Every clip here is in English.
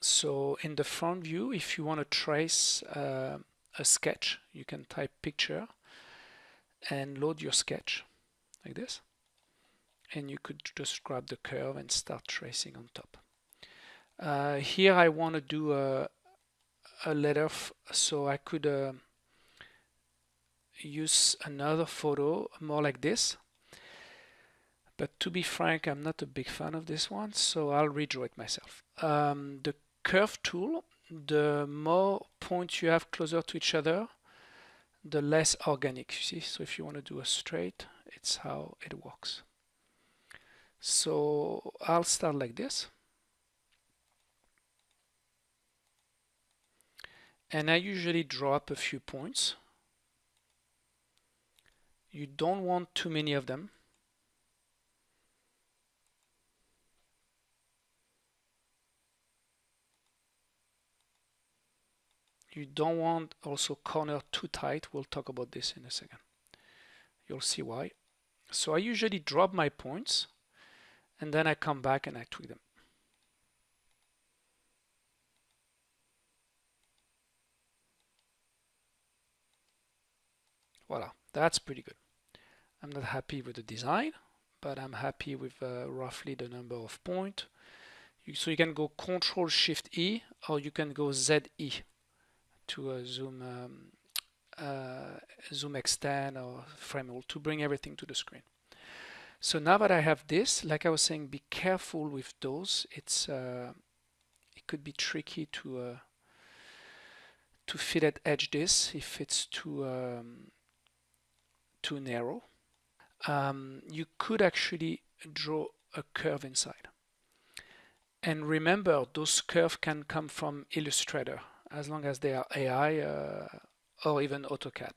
So in the front view, if you want to trace uh, a sketch, you can type picture and load your sketch like this. And you could just grab the curve and start tracing on top. Uh, here I want to do a, a letter, so I could uh, use another photo more like this. But to be frank, I'm not a big fan of this one, so I'll redraw it myself. Um, the curve tool, the more points you have closer to each other, the less organic you see. So if you want to do a straight, it's how it works. So I'll start like this. And I usually draw up a few points. You don't want too many of them you don't want also corner too tight. We'll talk about this in a second. You'll see why. So I usually drop my points and then I come back and I tweak them. Voila that's pretty good. I'm not happy with the design but I'm happy with uh, roughly the number of point. So you can go control shift E or you can go ZE to a zoom um, uh, zoom extend or frame all to bring everything to the screen. So now that I have this, like I was saying, be careful with those. It's uh, it could be tricky to uh, to fillet edge this if it's too um, too narrow. Um, you could actually draw a curve inside. And remember, those curves can come from Illustrator as long as they are AI uh, or even AutoCAD.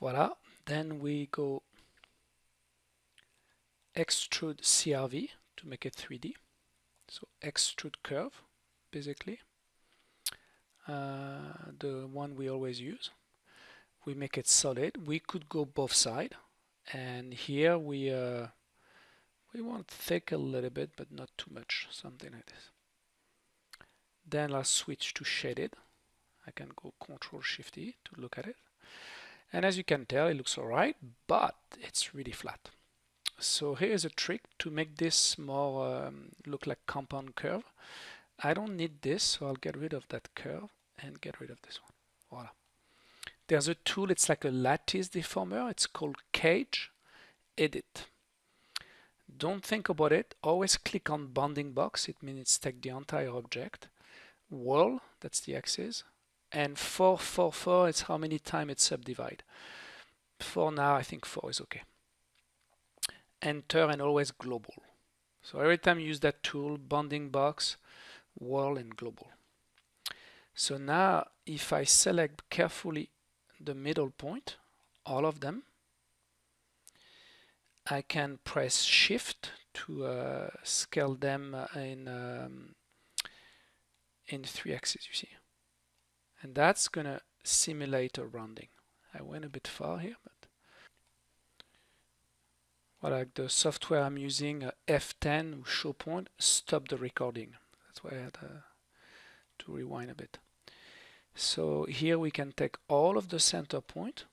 Voila, then we go extrude CRV to make it 3D. So extrude curve, basically, uh, the one we always use we make it solid. We could go both side. And here we uh, we want thick a little bit but not too much something like this. Then I'll switch to shaded. I can go control shift E to look at it. And as you can tell it looks alright but it's really flat. So here's a trick to make this more um, look like compound curve. I don't need this so I'll get rid of that curve and get rid of this one. Voila there's a tool, it's like a lattice deformer. It's called Cage Edit. Don't think about it. Always click on bounding box. It means it's take the entire object. World, that's the axis. And 444 is how many times it subdivide. For now, I think 4 is okay. Enter and always global. So every time you use that tool, bounding box, world, and global. So now, if I select carefully the middle point, all of them. I can press shift to uh, scale them in um, in three axes you see. And that's gonna simulate a rounding. I went a bit far here but well, like the software I'm using uh, F10 show point stop the recording. That's why I had uh, to rewind a bit so here we can take all of the center point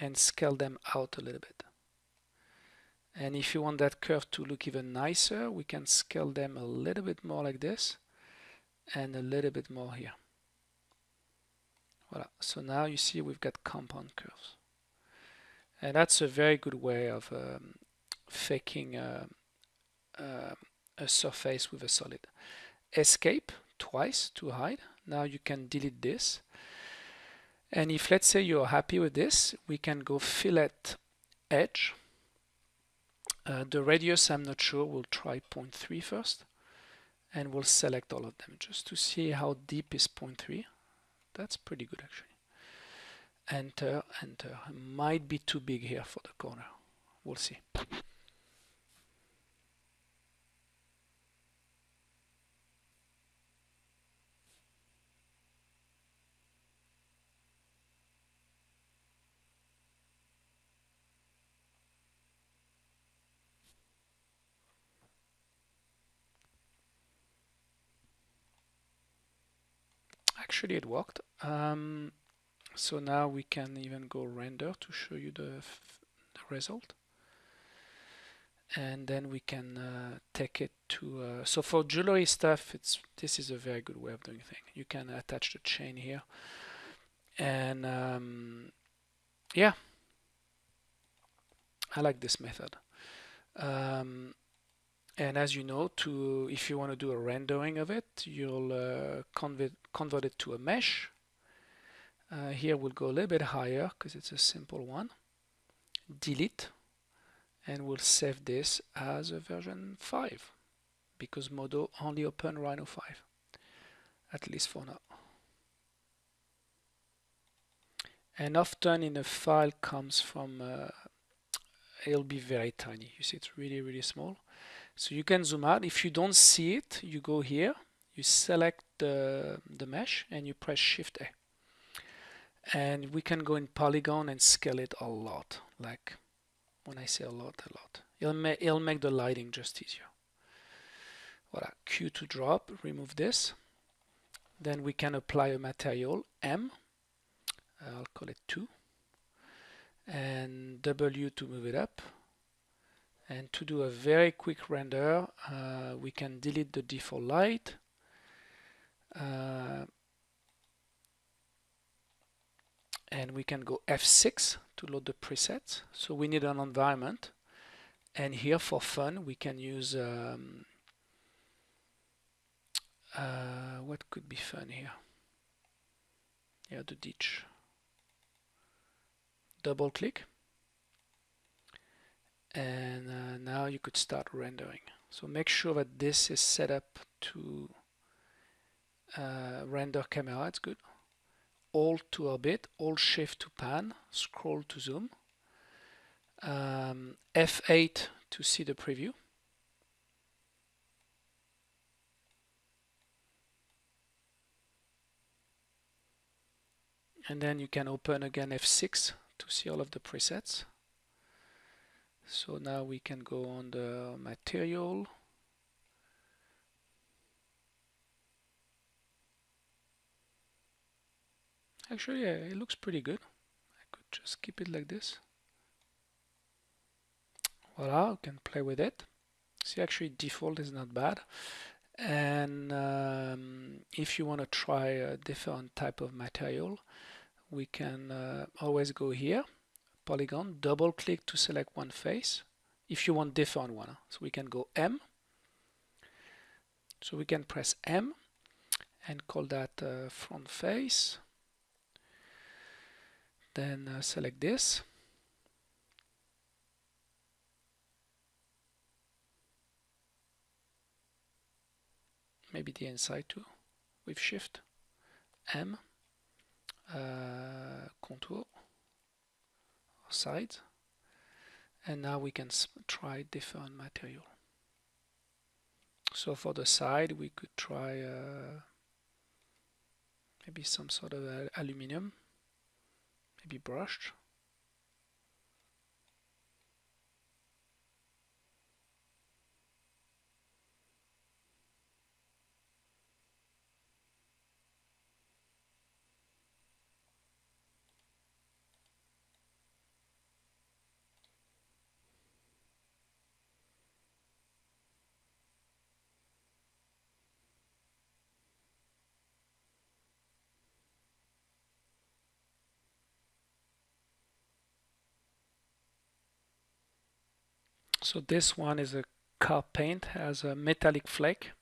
and scale them out a little bit. And if you want that curve to look even nicer, we can scale them a little bit more like this and a little bit more here. Voilà. So now you see we've got compound curves. And that's a very good way of um, faking a surface with a solid. Escape twice to hide now you can delete this. And if let's say you're happy with this we can go fillet edge. Uh, the radius I'm not sure we'll try 0.3 first. And we'll select all of them just to see how deep is 0.3 that's pretty good actually. Enter enter. Might be too big here for the corner. We'll see actually it worked. Um, so now we can even go render to show you the, the result. And then we can uh, take it to uh, so for jewelry stuff it's this is a very good way of doing things. You can attach the chain here. And um, yeah. I like this method. Um, and as you know to if you want to do a rendering of it you'll uh, convert convert it to a mesh. Uh, here we'll go a little bit higher because it's a simple one. Delete. And we'll save this as a version 5 because Modo only open Rhino 5 at least for now. And often in a file comes from uh, it'll be very tiny. You see it's really really small so you can zoom out. If you don't see it you go here you select the, the mesh and you press shift A. And we can go in polygon and scale it a lot. Like when I say a lot a lot. It'll, ma it'll make the lighting just easier. Voila Q to drop remove this. Then we can apply a material M. I'll call it 2 and W to move it up and to do a very quick render uh, we can delete the default light. Uh, and we can go F6 to load the presets. So we need an environment. And here for fun we can use um, uh, what could be fun here? Yeah the ditch. Double click and uh, now you could start rendering. So make sure that this is set up to uh, render camera. It's good. Alt to orbit alt shift to pan scroll to zoom. Um, F8 to see the preview. And then you can open again F6 to see all of the presets so now we can go on the material. Actually yeah, it looks pretty good. I could just keep it like this. Voila I can play with it. See actually default is not bad. And um, if you want to try a different type of material we can uh, always go here polygon double click to select one face if you want different one so we can go M. So we can press M and call that uh, front face. Then uh, select this. Maybe the inside too with shift M uh, contour side and now we can try different material. So for the side we could try uh, maybe some sort of aluminum maybe brushed So this one is a car paint, has a metallic flake.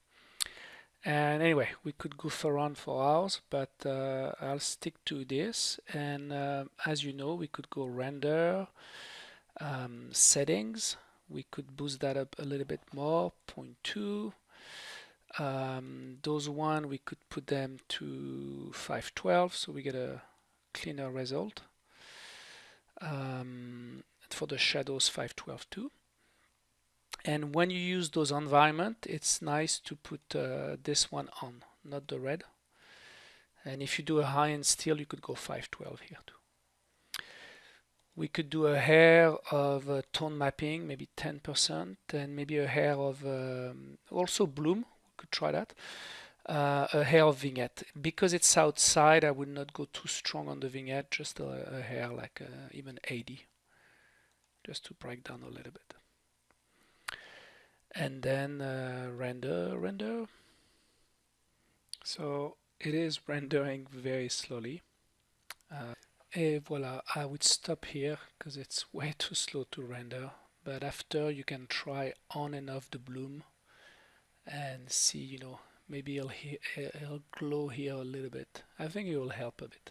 And anyway, we could goof around for hours, but uh, I'll stick to this. And uh, as you know, we could go render, um, settings. We could boost that up a little bit more, 0.2. Um, those one, we could put them to 512, so we get a cleaner result. Um, for the shadows, 512 too and when you use those environment it's nice to put uh, this one on not the red and if you do a high-end steel you could go 512 here too we could do a hair of uh, tone mapping maybe 10% and maybe a hair of um, also bloom we could try that uh, a hair of vignette. Because it's outside, I would not go too strong on the vignette, just a, a hair like uh, even 80, just to break down a little bit. And then uh, render, render. So it is rendering very slowly. Uh, voila, I would stop here because it's way too slow to render. But after you can try on and off the bloom and see, you know, maybe it'll, it'll glow here a little bit. I think it will help a bit.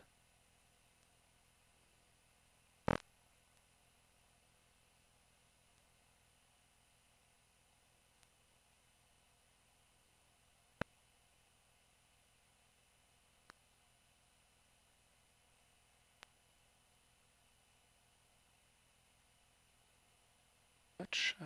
Much